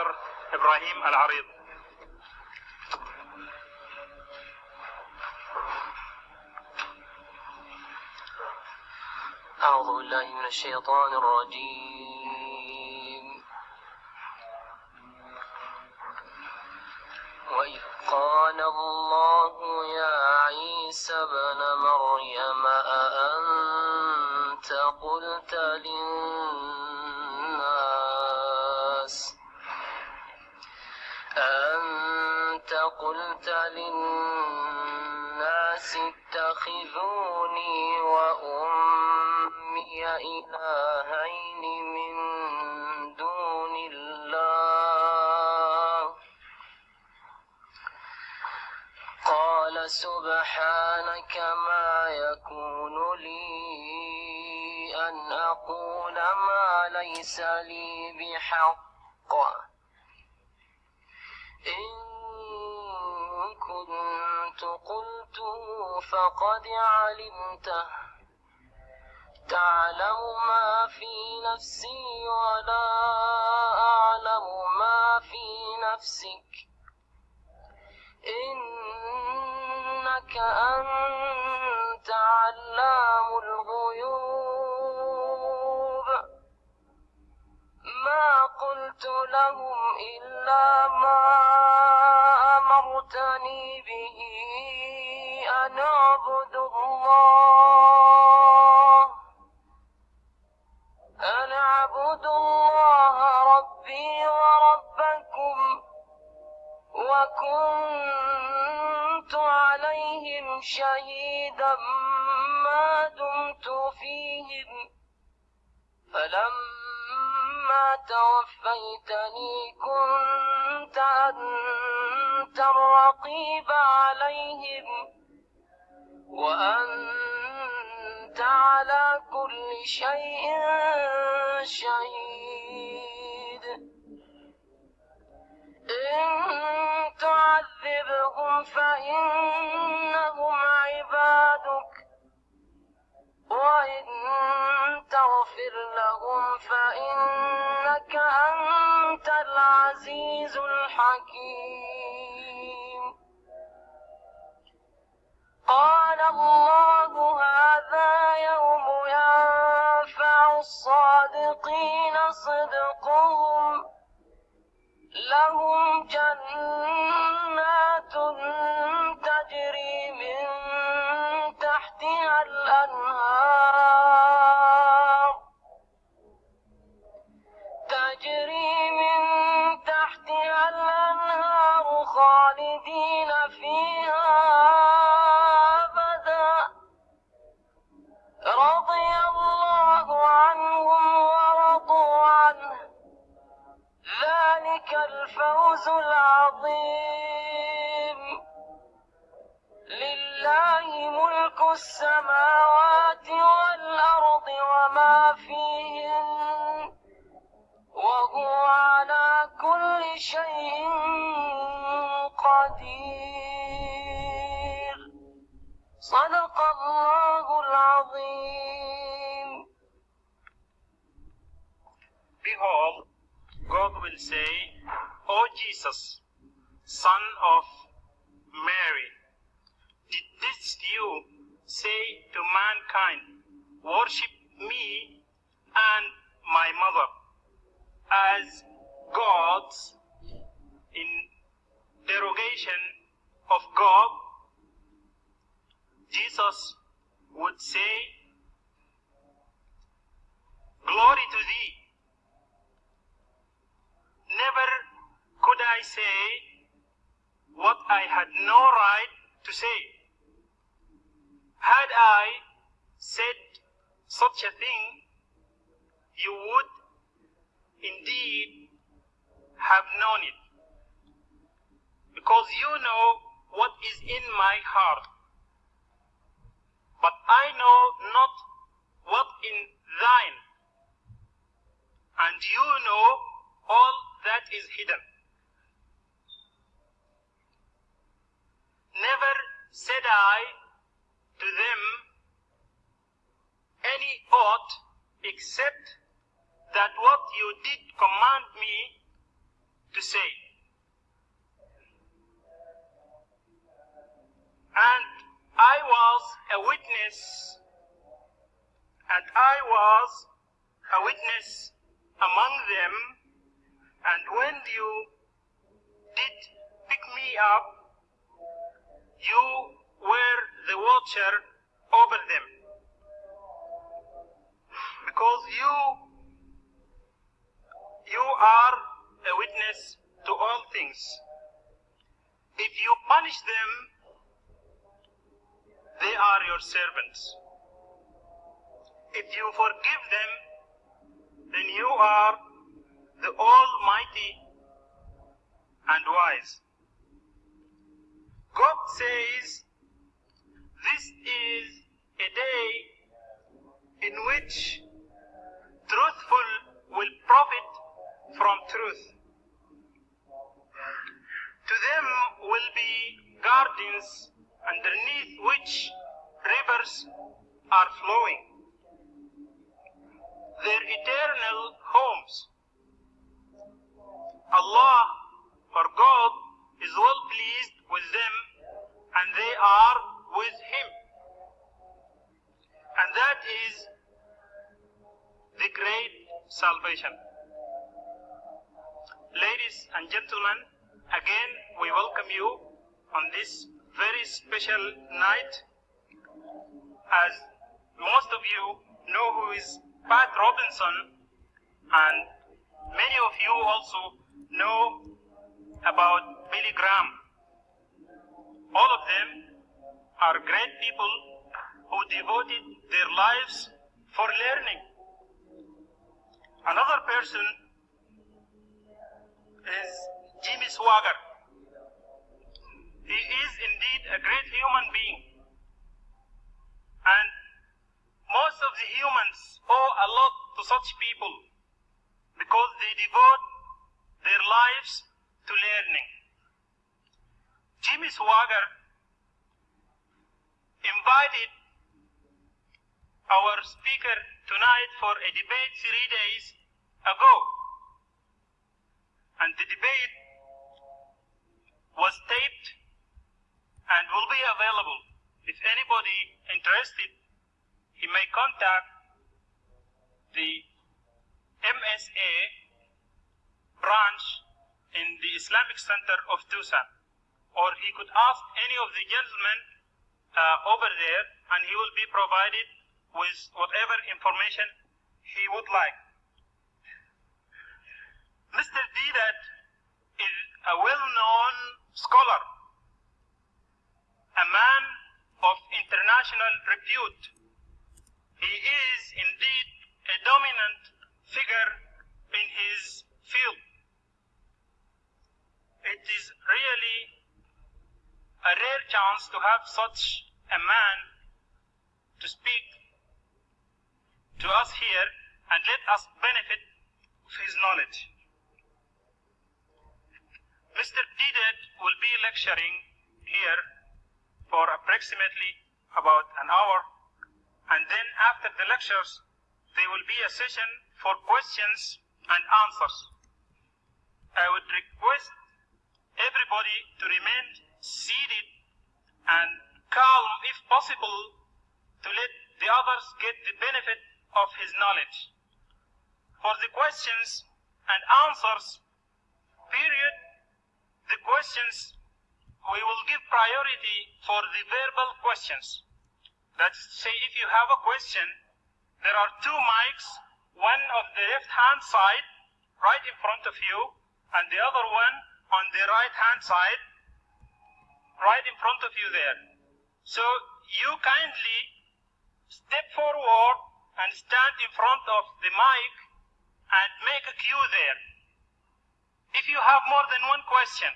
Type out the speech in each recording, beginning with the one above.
Dr. Ibrahim Al-Arid. أعوذ بالله من الشيطان الرجيم وإذ قال الله يا عيسى ابن مريم أأنت قلت للناس قلت للناس اتخذوني وأمي إلهين من دون الله. قال سبحانك ما يكون لي أن أقول ما ليس لي بحق. إن كنت قلته فقد علمته. تعلم ما في نفسي ولا أعلم ما في نفسك. إنك أنت علام الغيوب. ما قلت لهم إلا أمرتني به أن أعبدوا الله. أن أعبدوا الله ربي وربكم وكنت عليهم شهيدا ما دمت فيهم. فلما توفيتني كنت أنت الرقيب عليهم وأنت على كل شيء شهيد. إن تعذبهم فإنهم عبادك وإن تغفر لهم فإنك أنت العزيز الحكيم. السماوات والأرض وما فيهن وهو على كل شيء قدير. صدق الله العظيم. Behold, God will say, O Jesus, son of I had no right to say. Had I said such a thing, you would indeed have known it. Because you know what is in my heart. But I know not what in thine. And you know all that is hidden. Never said I to them any aught except that what you did command me to say. And I was a witness, and I was a witness among them, and when you did pick me up, you were the watcher over them. Because you you are a witness to all things. If you punish them, they are your servants. If you forgive them, then you are the Almighty and wise. God says, This is a day in which truthful will profit from truth. To them will be gardens underneath which rivers are flowing. Their eternal homes. Allah or God is well pleased with them and they are with Him. And that is the great salvation. Ladies and gentlemen, again we welcome you on this very special night. As most of you know who is Pat Robinson, and many of you also know about Billy Graham. All of them are great people who devoted their lives for learning. Another person is Jimmy Swaggart. He is indeed a great human being. And most of the humans owe a lot to such people because they devote their lives to learning. Jimmy Swaggart invited our speaker tonight for a debate three days ago. And the debate was taped and will be available. If anybody interested, he may contact the MSA branch in the Islamic Center of Tucson. Or he could ask any of the gentlemen uh, over there and he will be provided with whatever information he would like. Mr. Deedat is a well-known scholar, a man of international repute. He is indeed a dominant figure in his field. It is really a rare chance to have such a man to speak to us here and let us benefit of his knowledge. Mr. Deedat will be lecturing here for approximately about an hour and then after the lectures there will be a session for questions and answers. I would request everybody to remain seated and calm if possible to let the others get the benefit of his knowledge. For the questions and answers period, the questions we will give priority for the verbal questions. That is to say, if you have a question, there are two mics, one of the left hand side, right in front of you, and the other one on the right hand side, right in front of you there. So you kindly step forward and stand in front of the mic and make a queue there. If you have more than one question,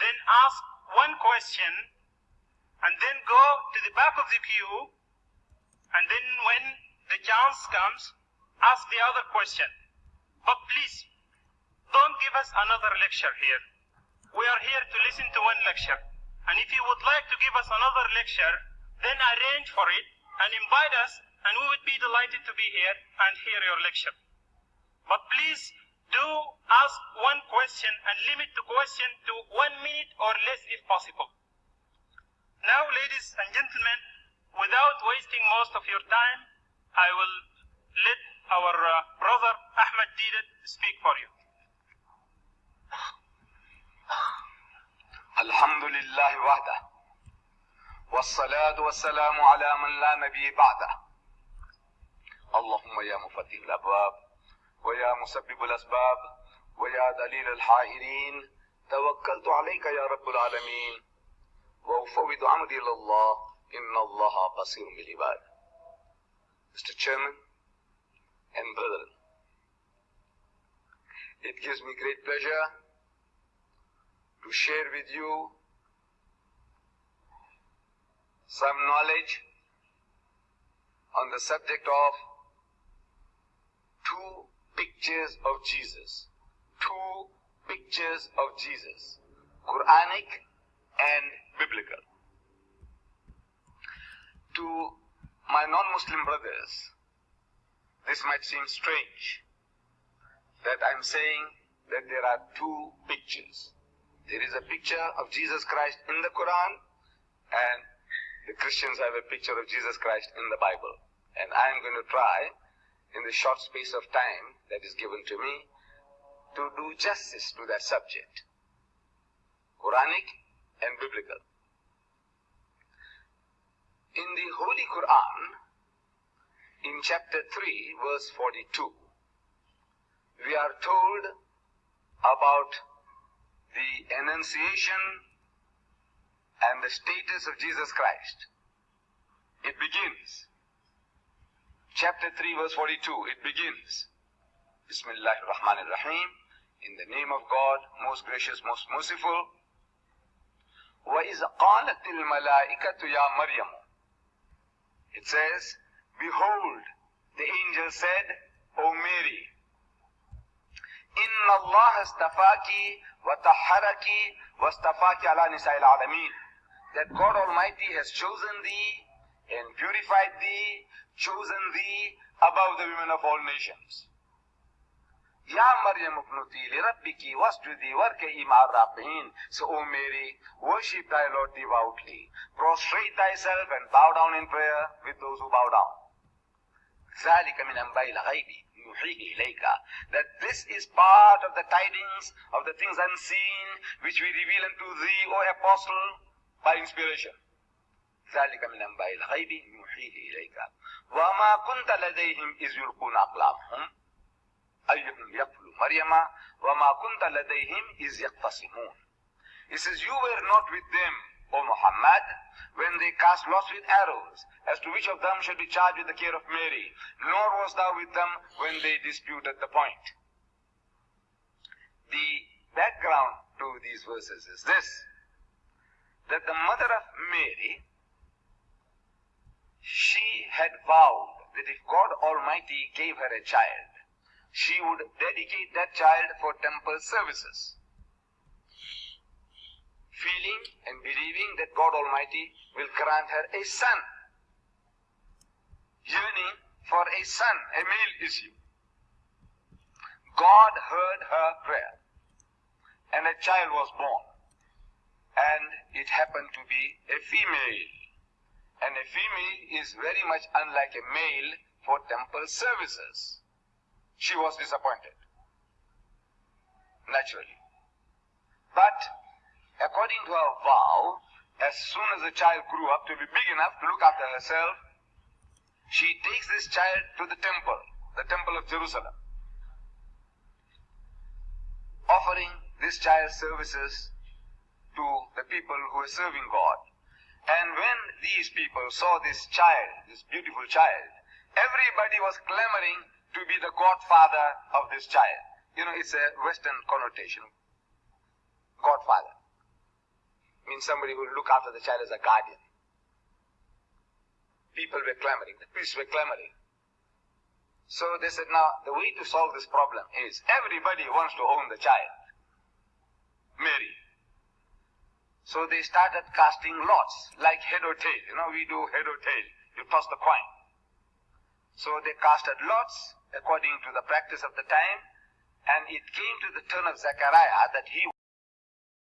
then ask one question and then go to the back of the queue and then when the chance comes, ask the other question. But please, don't give us another lecture here. We are here to listen to one lecture. And if you would like to give us another lecture, then arrange for it and invite us and we would be delighted to be here and hear your lecture. But please do ask one question and limit the question to one minute or less if possible. Now, ladies and gentlemen, without wasting most of your time, I will let our uh, brother Ahmed Didat speak for you. الحمد لله وحده والصلاة والسلام على من لا نبي بعده اللهم يا مفتح الأبواب ويا مسبب الأسباب ويا دليل الحائرين توكلت عليك يا رب العالمين وأفوض أمري إلى الله إن الله بصير بالعباد Mr. Chairman and brethren, it gives me great pleasure to share with you some knowledge on the subject of two pictures of Jesus. Two pictures of Jesus. Quranic and biblical. To my non-Muslim brothers, this might seem strange that I'm saying that there are two pictures. There is a picture of Jesus Christ in the Quran and the Christians have a picture of Jesus Christ in the Bible. And I am going to try, in the short space of time that is given to me, to do justice to that subject. Quranic and biblical. In the Holy Quran, in chapter 3, verse 42, we are told about the annunciation and the status of Jesus Christ. It begins. Chapter 3 verse 42, it begins. Bismillah ar-Rahman ar-Rahim. In the name of God, most gracious, most merciful. وَإِذْ قَالَتِ الْمَلَائِكَةُ يَا مَرْيَمُ It says, Behold, the angel said, O Mary, إِنَّ اللَّهَ اسْتَفَاكِ وَطَهَّرَكِ وَاسْتَفَاكِ عَلَى نِسَاءِ الْعَالَمِينَ That God Almighty has chosen thee and purified thee, chosen thee above the women of all nations. Ya Maryam ibnuti li rabbiki wasjudi warka'i ma'ar raqi'in. So, O Mary, worship thy Lord devoutly. Prostrate thyself and bow down in prayer with those who bow down. ذلك من أنباء الغيب نوحيه إليك that this is part of the tidings of the things unseen which we reveal unto thee, O Apostle, by inspiration. ذلك من أنباء الغيب نوحيه إليك وما كنت لديهم إذ يلقون أقلامهم أيهم يقتل مريم وما كنت لديهم إذ يقتسمون He says, you were not with them, O Muhammad, when they cast lots with arrows, as to which of them should be charged with the care of Mary, nor was thou with them when they disputed the point. The background to these verses is this, that the mother of Mary, she had vowed that if God Almighty gave her a child, she would dedicate that child for temple services feeling and believing that God Almighty will grant her a son. Yearning for a son, a male issue. God heard her prayer and a child was born. And it happened to be a female. And a female is very much unlike a male for temple services. She was disappointed. Naturally. But according to her vow, as soon as the child grew up to be big enough to look after herself, she takes this child to the temple, the temple of Jerusalem, offering this child services to the people who are serving God. And when these people saw this child, this beautiful child, everybody was clamoring to be the godfather of this child. You know, it's a Western connotation. Godfather means somebody who will look after the child as a guardian. People were clamoring, the priests were clamoring. So they said, now the way to solve this problem is everybody wants to own the child. Mary. So they started casting lots, like head or tail. You know, we do head or tail. You toss the coin. So they casted lots according to the practice of the time, And it came to the turn of Zechariah that he